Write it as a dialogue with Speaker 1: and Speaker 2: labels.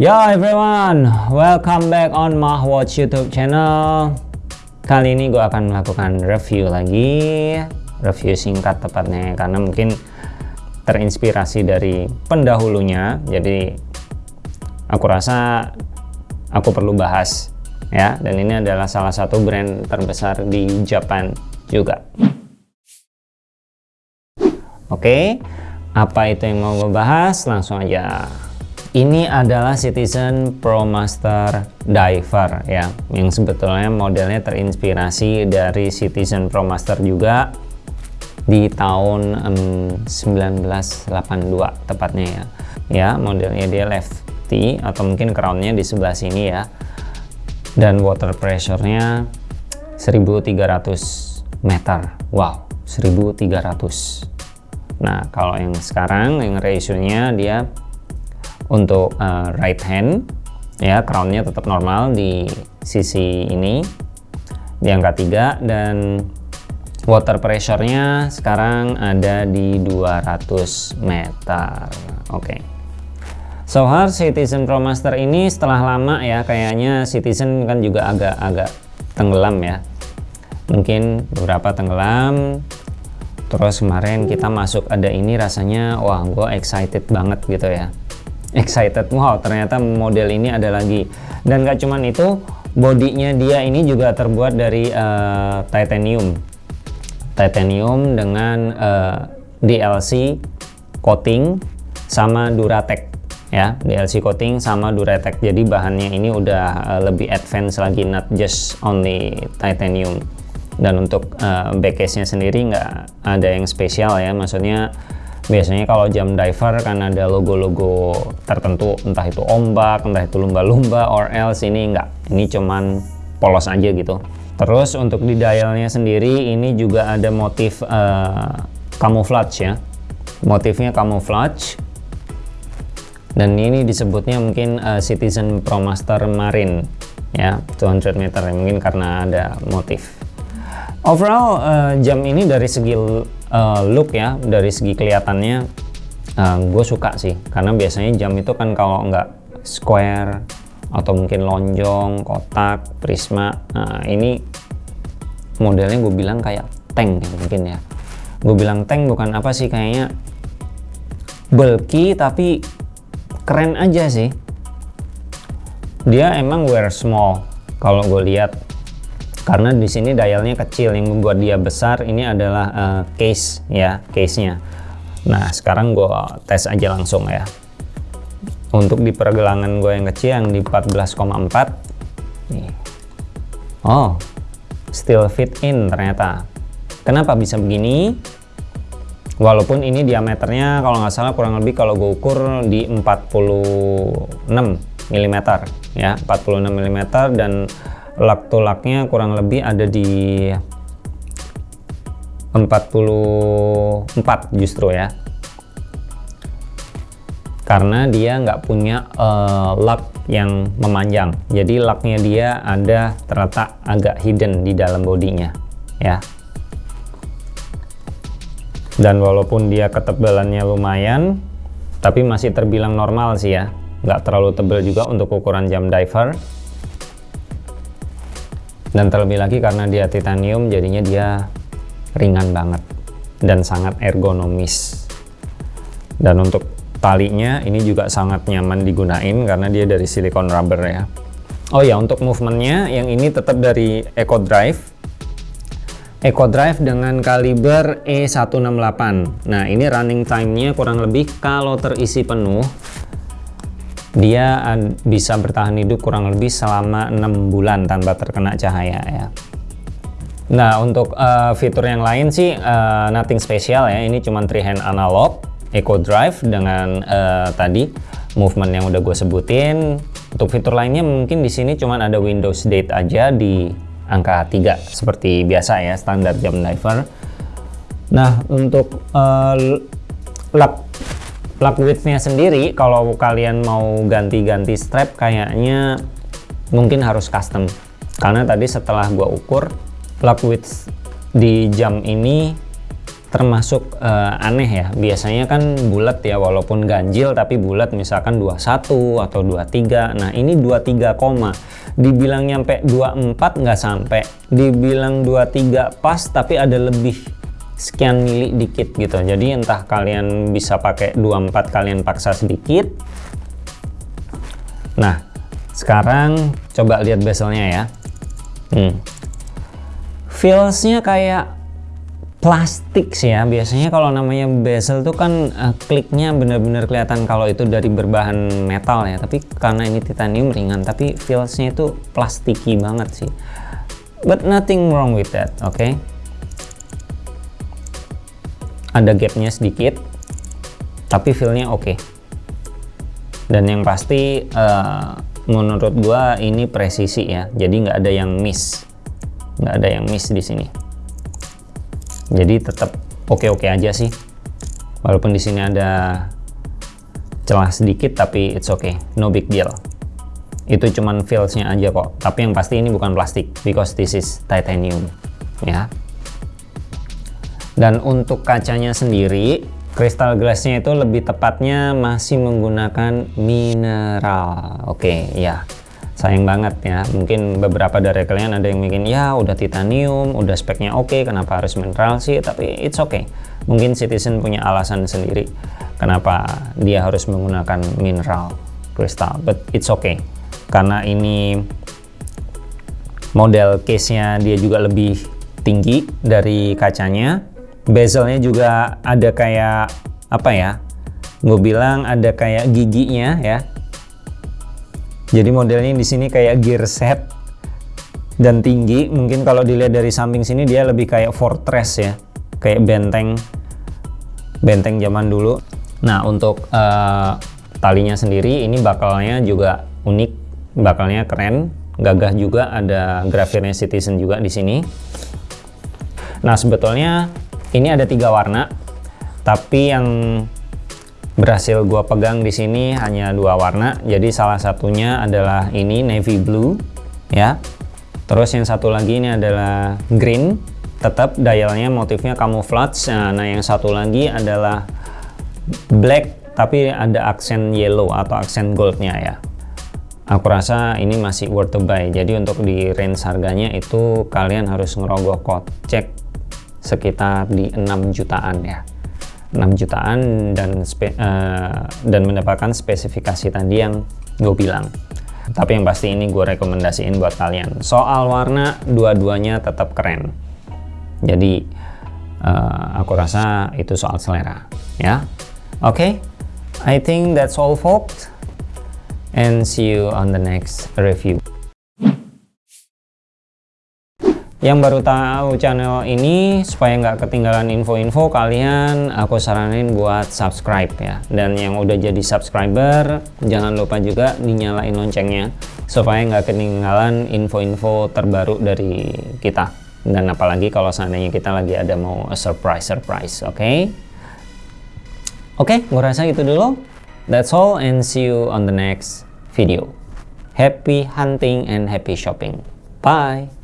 Speaker 1: Yo everyone, welcome back on my watch YouTube channel. Kali ini gue akan melakukan review lagi, review singkat tepatnya, karena mungkin terinspirasi dari pendahulunya. Jadi aku rasa aku perlu bahas ya, dan ini adalah salah satu brand terbesar di Japan juga. Oke, apa itu yang mau gue bahas? Langsung aja. Ini adalah Citizen ProMaster Diver ya, yang sebetulnya modelnya terinspirasi dari Citizen ProMaster juga di tahun um, 1982 tepatnya ya. Ya, modelnya dia lefty atau mungkin crownnya di sebelah sini ya. Dan water pressure-nya 1300 meter. Wow, 1300 Nah, kalau yang sekarang yang ratio-nya dia untuk uh, right hand ya crownnya tetap normal di sisi ini di angka 3 dan water pressure-nya sekarang ada di 200 meter. Oke. Okay. So hard Citizen ProMaster ini setelah lama ya kayaknya Citizen kan juga agak-agak tenggelam ya. Mungkin beberapa tenggelam terus kemarin kita masuk ada ini rasanya wah gue excited banget gitu ya excited. Wow ternyata model ini ada lagi. Dan gak cuman itu bodinya dia ini juga terbuat dari uh, titanium. Titanium dengan uh, eh, DLC coating sama Duratec ya. DLC coating sama Duratec. Jadi bahannya ini udah uh, lebih advance lagi not just only titanium. Dan untuk uh, backcase nya sendiri nggak ada yang spesial ya. Maksudnya biasanya kalau jam diver kan ada logo-logo tertentu entah itu ombak entah itu lumba-lumba or else ini enggak ini cuman polos aja gitu. Terus untuk di dialnya sendiri ini juga ada motif uh, camouflage ya. Motifnya camouflage. Dan ini disebutnya mungkin uh, Citizen ProMaster Marine ya 200 meter mungkin karena ada motif. Overall uh, jam ini dari segi uh, look ya dari segi kelihatannya uh, eh, gue suka sih. Karena biasanya jam itu kan kalau nggak square atau mungkin lonjong kotak prisma nah ini modelnya gue bilang kayak tank ya mungkin ya. Gue bilang tank bukan apa sih kayaknya bulky tapi keren aja sih. Dia emang wear small kalau gue lihat karena di sini dialnya kecil yang membuat dia besar ini adalah uh, case ya case-nya. Nah sekarang gue tes aja langsung ya. Untuk di pergelangan gue yang kecil yang di 14,4 nih. Oh still fit in ternyata. Kenapa bisa begini? Walaupun ini diameternya kalau nggak salah kurang lebih kalau gue ukur di 46 mm ya. 46 mm dan lak to laknya kurang lebih ada di 44 justru ya. Karena dia nggak punya uh, lak yang memanjang. Jadi laknya dia ada terletak agak hidden di dalam bodinya ya. Dan walaupun dia ketebalannya lumayan tapi masih terbilang normal sih ya. Nggak terlalu tebal juga untuk ukuran jam diver dan terlebih lagi karena dia titanium jadinya dia ringan banget dan sangat ergonomis. Dan untuk talinya ini juga sangat nyaman digunain karena dia dari silikon rubber ya. Oh ya untuk movementnya yang ini tetap dari Eco Drive. Eco Drive dengan kaliber E168 nah ini running time-nya kurang lebih kalau terisi penuh dia bisa bertahan hidup kurang lebih selama enam bulan tanpa terkena cahaya ya. Nah untuk uh, fitur yang lain sih uh, nothing special ya. Ini cuma three hand analog eco drive dengan uh, tadi movement yang udah gue sebutin. Untuk fitur lainnya mungkin di sini cuma ada Windows Date aja di angka 3 seperti biasa ya standar jam diver nah untuk uh, lap plug widthnya sendiri kalau kalian mau ganti-ganti strap kayaknya mungkin harus custom. Karena tadi setelah gua ukur plug width di jam ini termasuk uh, aneh ya. Biasanya kan bulat ya walaupun ganjil tapi bulat misalkan 21 atau 23 nah ini 23 koma. Dibilang nyampe 24 nggak sampai. Dibilang 23 pas tapi ada lebih sekian mili dikit gitu. Jadi entah kalian bisa pakai 24 kalian paksa sedikit. Nah sekarang coba lihat bezelnya ya. Hmm. feelsnya kayak plastik sih ya. Biasanya kalau namanya bezel tuh kan uh, kliknya bener-bener kelihatan kalau itu dari berbahan metal ya. Tapi karena ini titanium ringan tapi feelsnya itu plastiki banget sih. But nothing wrong with that oke okay? Ada gapnya sedikit tapi feelnya oke. Okay. dan yang pasti uh, menurut gua ini presisi ya. Jadi nggak ada yang miss. Nggak ada yang miss di sini. Jadi tetap oke-oke aja sih. Walaupun di sini ada celah sedikit tapi it's okay. No big deal. Itu cuman feelsnya aja kok. Tapi yang pasti ini bukan plastik because this is titanium ya dan untuk kacanya sendiri crystal glassnya itu lebih tepatnya masih menggunakan mineral. Oke okay, ya. Sayang banget ya. Mungkin beberapa dari kalian ada yang bikin ya udah titanium udah speknya oke okay, kenapa harus mineral sih? Tapi it's okay. Mungkin Citizen punya alasan sendiri kenapa dia harus menggunakan mineral kristal but it's okay. Karena ini model case nya dia juga lebih tinggi dari kacanya bezelnya juga ada kayak apa ya gue bilang ada kayak giginya ya jadi modelnya di sini kayak gear set dan tinggi. Mungkin kalau dilihat dari samping sini dia lebih kayak fortress ya, kayak benteng benteng zaman dulu. Nah untuk uh, talinya sendiri ini bakalnya juga unik, bakalnya keren, gagah juga ada grafirnya Citizen juga di sini. Nah sebetulnya ini ada tiga warna, tapi yang berhasil gua pegang di sini hanya dua warna. Jadi salah satunya adalah ini navy blue ya. Terus yang satu lagi ini adalah green. Tetap dialnya motifnya camouflage nah, nah yang satu lagi adalah black tapi ada aksen yellow atau aksen goldnya ya. Aku rasa ini masih worth to buy. Jadi untuk di range harganya itu kalian harus ngerogoh kocek sekitar di 6 jutaan ya. 6 jutaan dan spe, uh, dan mendapatkan spesifikasi tadi yang gue bilang. Tapi yang pasti ini gue rekomendasiin buat kalian. Soal warna dua-duanya tetap keren. Jadi uh, aku rasa itu soal selera ya. Oke? Okay? I think that's all folks. And see you on the next review yang baru tahu channel ini supaya nggak ketinggalan info-info kalian aku saranin buat subscribe ya. Dan yang udah jadi subscriber jangan lupa juga dinyalain loncengnya supaya nggak ketinggalan info-info terbaru dari kita. Dan apalagi kalau seandainya kita lagi ada mau surprise surprise oke? Okay? oke okay, gue rasa itu dulu. That's all and see you on the next video. Happy hunting and happy shopping. Bye